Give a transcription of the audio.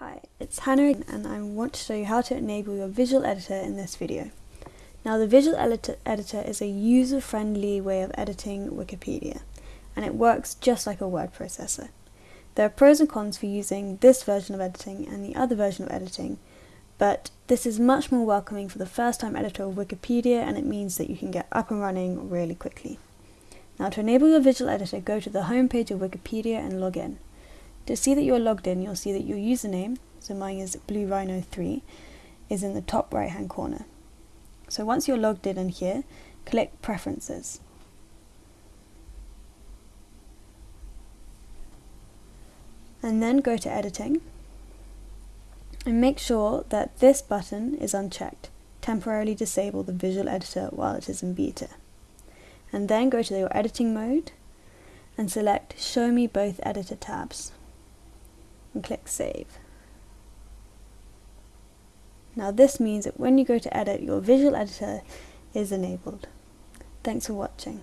Hi, it's Hannah and I want to show you how to enable your visual editor in this video. Now the visual editor, is a user-friendly way of editing Wikipedia and it works just like a word processor. There are pros and cons for using this version of editing and the other version of editing, but this is much more welcoming for the first time editor of Wikipedia and it means that you can get up and running really quickly. Now to enable your visual editor, go to the homepage of Wikipedia and log in. To see that you are logged in, you'll see that your username, so mine is Blue Rhino 3 is in the top right hand corner. So once you're logged in and here, click Preferences. And then go to Editing and make sure that this button is unchecked. Temporarily disable the visual editor while it is in beta. And then go to your editing mode and select Show me both editor tabs and click Save. Now this means that when you go to edit, your visual editor is enabled. Thanks for watching.